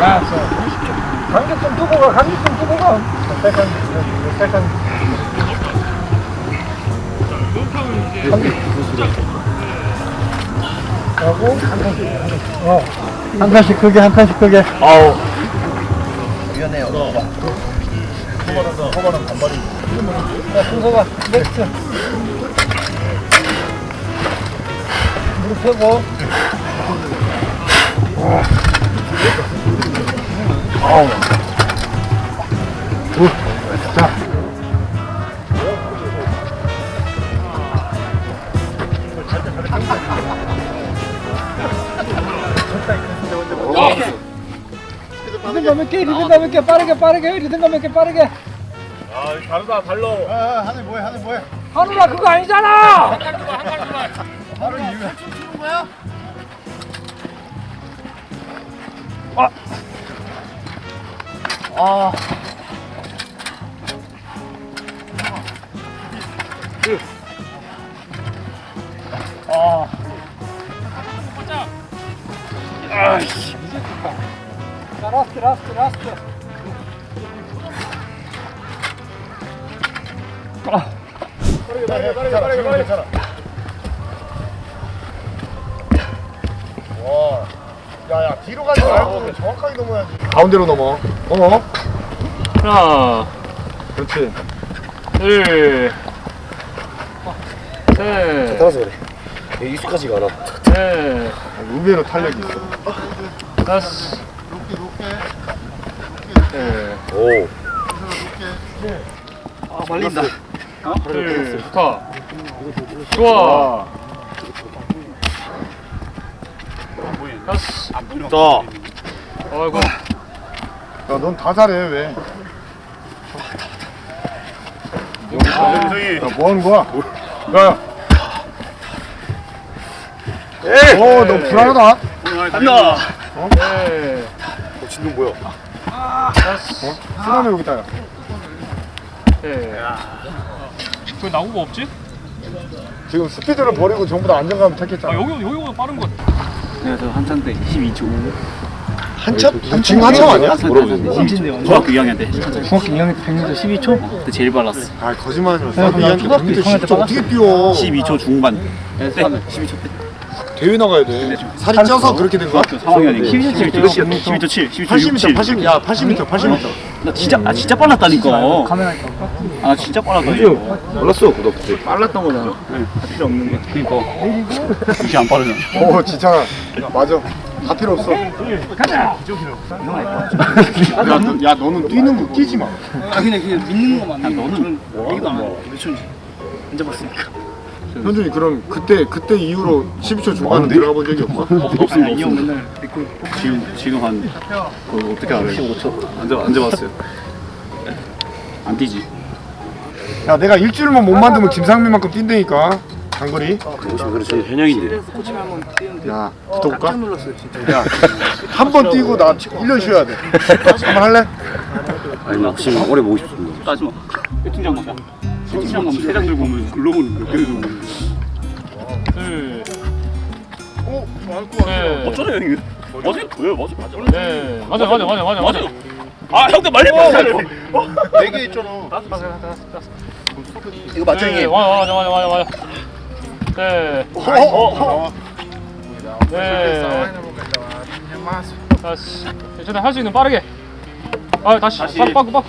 간격 좀 두고 가, 간격 좀 두고 가. 살짝, 살짝. 하고 한 칸씩, 어, 한 칸씩 크게, 한 칸씩 크게. 아우. 자, 순서가 next. 무릎 펴고. 아우. 우. 자. 리듬감 몇 개, 리듬감 몇 개, 빠르게, 빠르게, 리듬감 몇 개, 빠르게. 아, 다르다, 달라. 아, 하늘 뭐해, 하늘 뭐해. 하늘아, 그거 아니잖아! 하늘 이유야. 아. 아. 아이씨. 자, 라스트, 라스트, 라스트. 아. 빠르게, 빠르게, 빠르게, 빠르게. 괜찮아. 와. 야, 야, 뒤로 가지 말고 정확하게 넘어야지. 가운데로 넘어. 어? 하나, 그렇지. 둘, 셋, 따라서 그래. 익숙하지가 않아. 넷, 의외로 탄력이 있어. 다섯, 넷, 오. 둘, 좋다. 좋아. 다섯, 자. 아이고, 야, 넌 다 잘해, 왜? 야, 뭐 하는 거야? 야. 어, 너 불안하다. 간다. 넷, 어, 진동 뭐야? 다섯, 쓰나미 여기 있다, 야. 넷. 왜 나무가 없지? 지금 스피드를 버리고 전부 다 안정감을 택했잖아. 여기, 여기보다 빠른 것 같아. 그래서 한참 때 12초 한참? 지금 한참 아니야? 물어보는데 중학교 2학년 때 중학교 2학년 때 100m 12초? 그때 제일 빨랐어 아, 거짓말하지 마. 이한테 초등학교 100m 6학년 때 10초 어떻게 뛰어? 12초 중반 네, 12초 때 대회 나가야 돼. 살이 쪄서 그렇게 된 거야? 3학년이 12초 12초 12초 7 12초 6 80m, 7 80, 야, 80m, 80m. 나 진짜 아 진짜 빨랐다니까 카메라 있다. 아 진짜 빨랐다니까 몰랐어, 너 그때. 빨랐던 거잖아 할 필요 없는 거 그니까 이게 안 빠르잖아 어, 진짜. 맞아. 다 필요 없어. 야, 너, 야, 너는 뛰는 거 뛰지 마. 아 그냥 그냥 믿는 거만 너는 얘기도 안 해. 몇 초인지 안 잡았으니까 현준이 그럼 그때 그때 이후로 12초 중반은 들어가 본 적이 없어? 없습니다 이형 맨날 지금 지금 한 그, 어떻게 알아요? 15초 안, 잡, 안 잡았어요 안 뛰지 야, 내가 일주일만 못 만들면 김상민만큼 뛴다니까. 장거리. 그렇지, 현역인데. 야, 붙어볼까? 야, 한번 뛰고 나 1년 쉬어야 돼. 한번 할래? 아니, 나 혹시 오래 보고 싶습니다. 따지마 배팅장 가자 배팅장 가면 세장 들고 오면 글로벌 몇개 들고 오면 둘, 어, 셋, 어쩌네 형이 맞아 보여 맞아 맞아 넷. 맞아, 맞아, 맞아, 맞아, 맞아. 아 형들 말리 맞아 네개 있잖아. 이거 맞죠, 네, 형님? 맞아, 맞아, 맞아, 맞아, 맞아. 네, 어, 어, 어. 네. 다시. 괜찮아, 할수 있는 빠르게. 아, 다시. 빠꾸, 빠꾸, 빠꾸.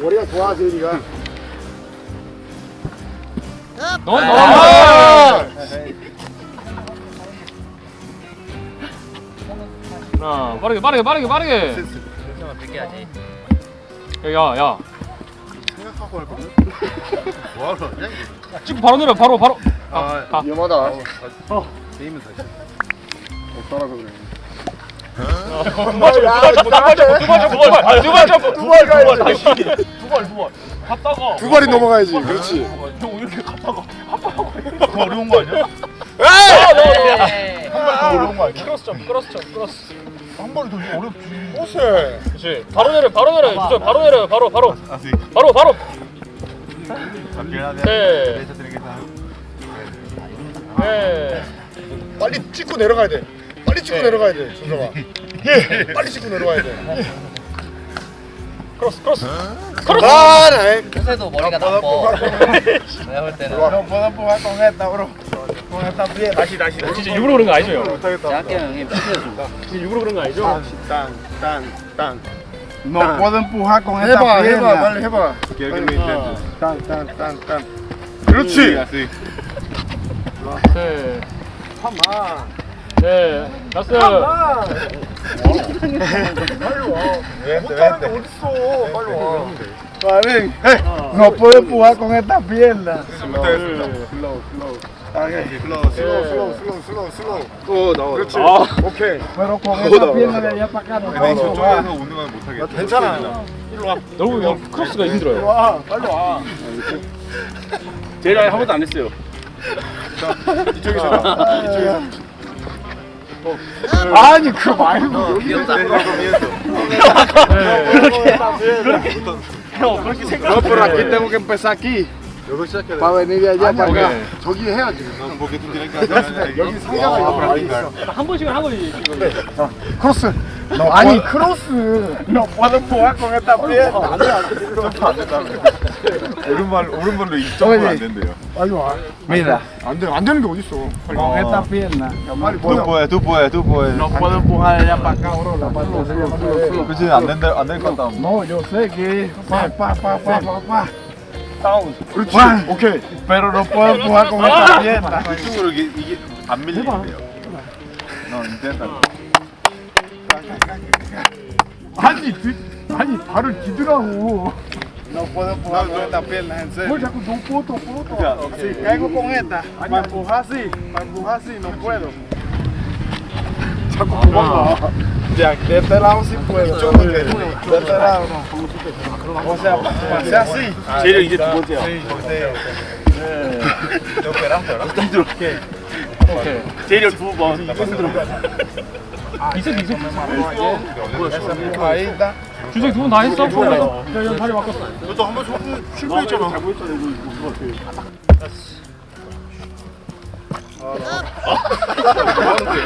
머리가 좋아, 재현이가. 너, 너. 아! 하나, 빠르게, 빠르게, 빠르게, 빠르게. 야, 야. 생각하고 할 거든? 뭐 하러 왔냐? 찍고 바로 내려, 바로, 바로. 아, 아. 위험하다. 어. 게임은 다시. 없더라고 그래. 두발 점프, 두발 점프, 두발 점프, 두발 점프, 두발 점프, 두발 가야지. 두발, 두발. 갔다가. 두 발이 넘어가야지. 그렇지. 형 이렇게 갔다가 더 어려운 거 아니야? 에이! 한발더 어려운 거거 아니야? 크로스 점 크로스 점 크로스 한 번에 돌리기 어렵지. 옷에. 그렇지 바로 내려 바로 내려 바로 내려 바로 바로 바로 바로 네. 네. 빨리 찍고 내려가야 돼. 빨리 찍고 내려가야 돼. 준서가. 예. 빨리 찍고 내려가야 돼. 크로스 크로스 크로스 아, 네. 요새도 머리가 나빠. 내가 볼 때는 다시 다시. 진짜 일부러 그런 거 아니죠 형? 대학교 형이 피해줘. 일부러 그런 거 아니죠? 땅, 땅, 땅. No puedo empujar con esta 해봐, pierna. 해봐, 빨리 해봐. 땅, 땅, 땅, 땅. 그렇지. 네. 네. 라스. 못하는 게 어딨어. 빨리 와. Vale. No puedo empujar con esta pierna. 슬로우, 슬로우, 슬로우, 슬로우, 슬로우. 어, 나와. 그렇지. 아. 오케이. Pero con esta pierna de allá para acá no puedo. va. 괜찮아. 너무 형 크로스가 힘들어요. 와, 빨리 와. 제일 아예 한 번도 안 했어요. 이쪽에서 나. 이쪽에서. 아니 그 말고 귀엽다. No, pero aquí tengo que empezar aquí. Para venir de allá para acá. 저기 해야지. 여기 상자가 여기 있어. 한 번씩은 한 번씩 지금. 크로스. 아니 크로스. No puedo empujar con esta pierna. 오른발 오른발로 이점은 안 된대요. 빨리 와. Mira, 안 돼, 안 되는 게 어딨어. con esta pierna. 빨리 보여. empujar de allá para acá, bro. La parte de arriba. 그치 안된다 안될것 같다. Pa pa pa pa pa. 그렇지. 와. 오케이. No puedo empujar con esta pierna. 이쪽으로 이게 이게 안 밀리는데요. 너 인텐다. 아니, 뒤, 아니 발을 디드라고. No puedo empujar con esta pierna, en 뭘 serio. 자꾸 no puedo, puedo. Si caigo con esta, para empujar así, para empujar así, no puedo. 자꾸 도망가. Ya, de este lado sí puedo. De este lado no. O sea, pasé así. 제일 이제 두 번째야. 제일 두 번. 이색 이색. Está. 주석 두분 다 했어? 야, 야, 다리 바꿨어. 너도 한번 실패했잖아.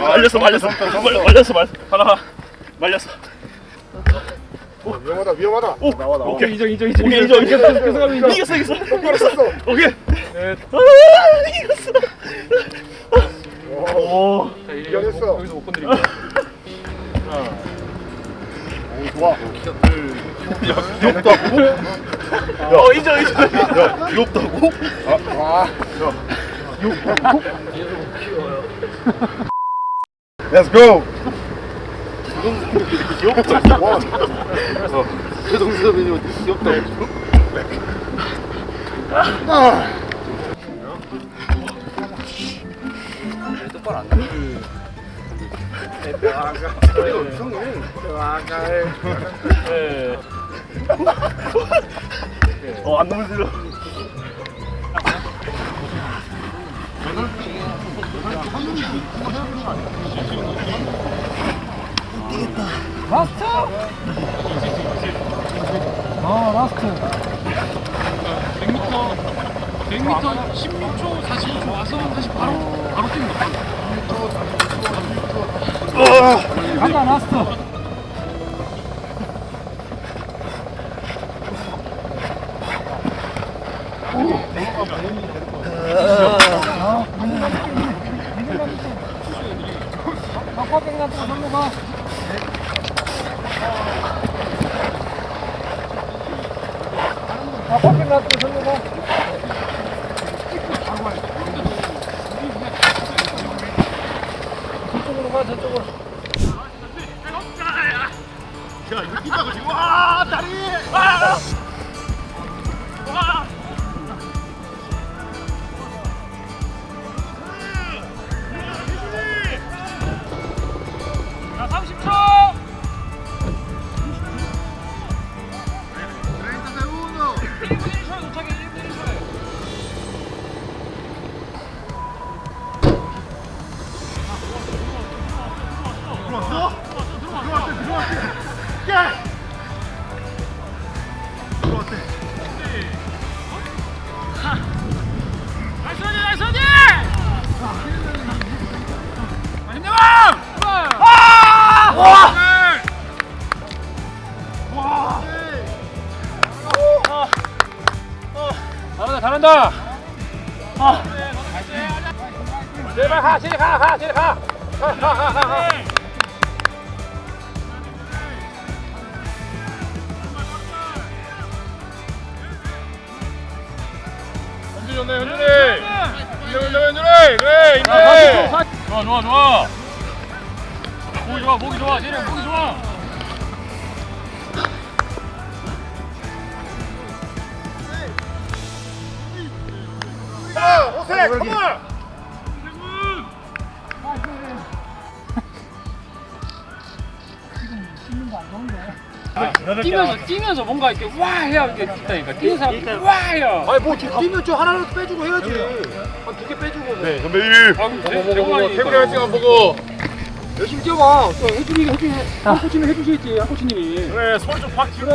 말렸어 말렸어 말- 말렸어 말 하나 말렸어. 위험하다, 위험하다. 오, 나와, 나와. 오케이 인정 인정 인정. 오케이 인정 인정. 계속 가면 인정. 이겼어 이겼어 이겼어. 오케이. 네. 아 이겼어. 오. 자, 이제 이겨냈어. 여기서 5분 드릴게요. 좋아. 어 인정 인정. 야 귀엽다고? Let's go. 최동섭이 귀엽다고. 똑바로 안 돼. 네. 어안 너 무 싫어. 라스트. 어 라스트. 100m 100m 16초 45초 와서 다시 바로 바로 거. 간다 라스트. 아빠병 같은 거 절로 가. 아빠병 같은 거 절로 가. 1분 잘한다. 아. 제발 가 제발 가가 제발 가가가가. 현준이 좋네 현준이 현준이. 현준이 그래 임대 좋아 좋아 좋아. 목이 좋아 목이 좋아. 제리 목이 좋아 컴온 뛰면서 뛰면서 뭔가 이렇게 와 해야 이렇게 있다니까. 뛰는 사람들이 와 해야 아니 뭐 뛰면 좀 하나라도 빼주고 해야지. 한두개 빼주고. 네 선배님. 태블릿 한 시간 보고. 열심히 뛰어봐. 또 해주니 해주니 한 코치는 해주시겠지 한 코치님이. 그래 손좀확 쥐고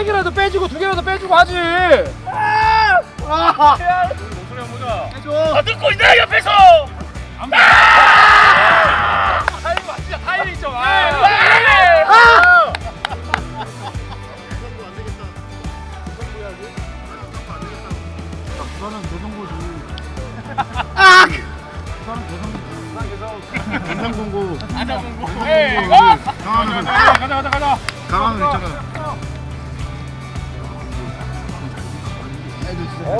세 개라도 빼주고 두 개라도 빼주고 하지. 아! 듣고 있네 옆에서! 타이밍 진짜 타이밍 좀 가자 가자 가자. 강화는 있잖아.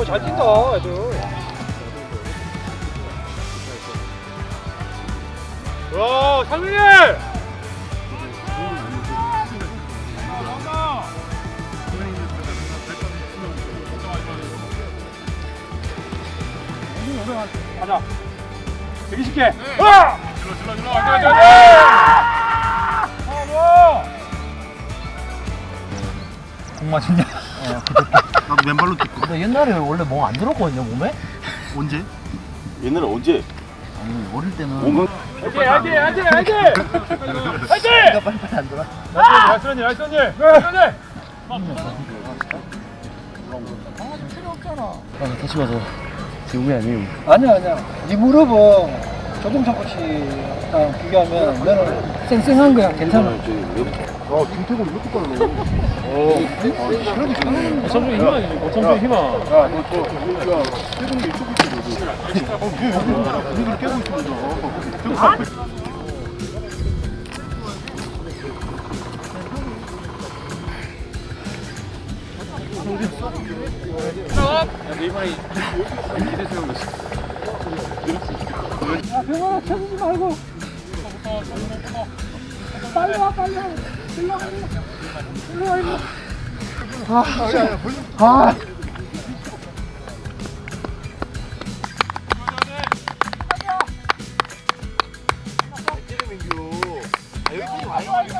어 잘 뛴다 애들. 와 상민이! 가자. 되게 쉽게. 와! 질러 질러 질러 가자 가자 가자 나도 맨발로 뛰고. 근데 옛날에 원래 멍 안 들었거든요 몸에? 언제? 옛날에 언제? 아니 어릴 때는. 몸은 화이팅 화이팅 화이팅 화이팅! 화이팅! 내가 빨리빨리 안 들어. nice 언니 nice 언니 nice 언니 아 다시 봐서. 재웅이 아니에요. 아니야 아니야. 네 무릎은 조동찬 코치랑 비교하면 너는 쌩쌩한 거야 괜찮아 아 김태곤 이렇게 빨라. 어청준 희망이지 어청준 희망 야, 너 저, 야, 태곤이 이쪽에 있어, 너도. 어, 왜 여기, 여기를 깨고 있습니다. 태곤 앞에. 야 병원아 쳐주지 말고 빨리 와 빨리 와 일로 와 일로 와 일로 와 아, 아.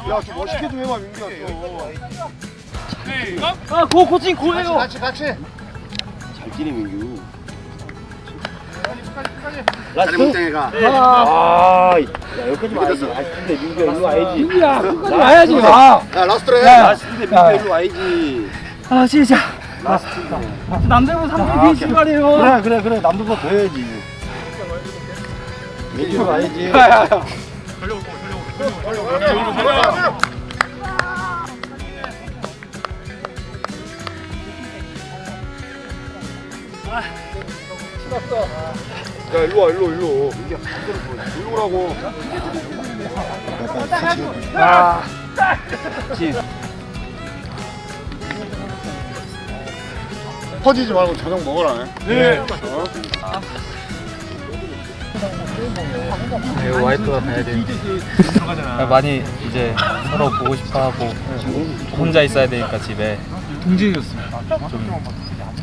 야, 좀 멋있게 좀 해봐, 민규야. 또. 아, 고 코칭 고해요. 같이, 같이. 잘 뛰네 민규. 자리 가. 아, 아, 야 여기까지 와야지. 아 근데 민규야 일로 와야지. 민기야, 끝까지 와야지. 와. 야, 라스트래. 야, 근데 민규야 일로 와야지. 아, 진짜. 남들보다 3분 뒤에 시간이에요. 그래, 그래, 그래. 남들보다 더 해야지. 민규 와야지. 야, 일로 와, 일로, 일로. 일로 오라고. 아, 퍼지지 말고 저녁 먹으라. 네 와이프가 가야 돼. 많이 이제 서로 보고 싶어하고 혼자 있어야 되니까 집에 동지였습니다. 좀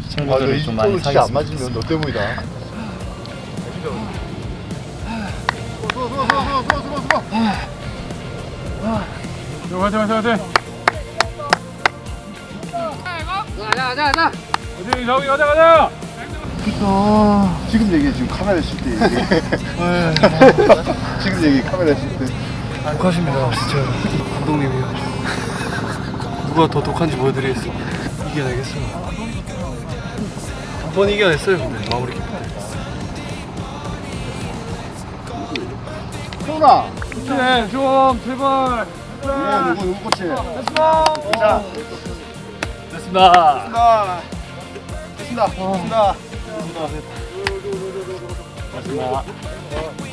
친구들을 좀 많이 사귀었으면 맞으면 너 때문이다. 화이팅 화이팅 화이팅 가자 가자 가자 어디 저기 가자 가자 지금 얘기해, 지금 카메라 있을 때 얘기해. 지금 얘기해, 카메라 있을 때. 독하십니다, 진짜 감독님이요. 누가 더 독한지 보여드리겠습니다. 이겨내겠습니다. 한번 이겨냈어요, 근데 마무리 세훈아. 네, 좀 제발. 예, 누구 누구 코치? 됐습니다. 자, 됐습니다. 됐습니다. 됐습니다. 됐습니다. 됐습니다.